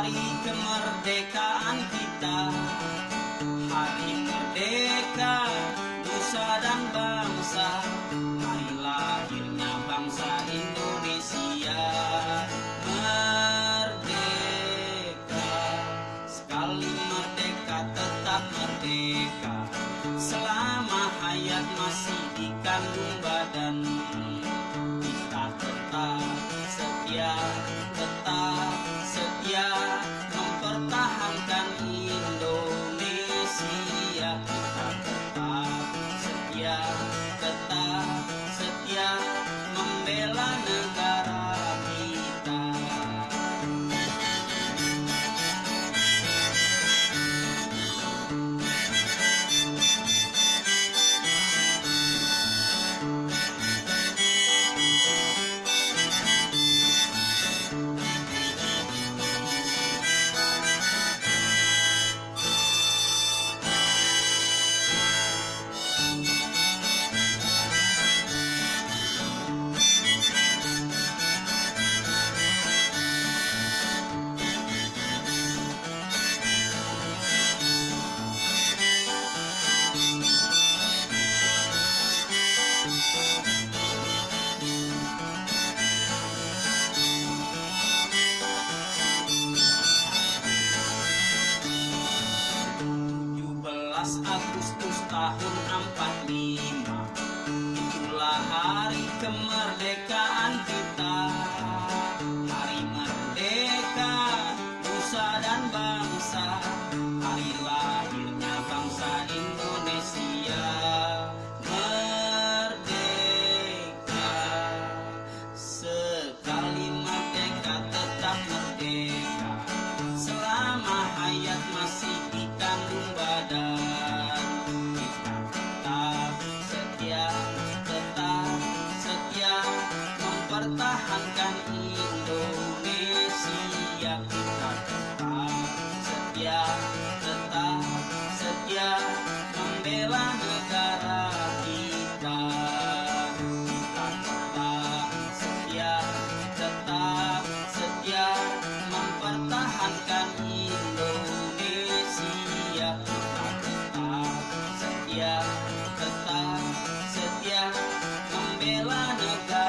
hari kemerdekaan kita. Hari merdeka, nusa dan bangsa. Hari lahirnya bangsa Indonesia. Merdeka, sekali merdeka tetap merdeka. Selama hayat masih dikandung bayi. 17 Agustus tahun 45 Itulah hari kemerdekaan kita. da da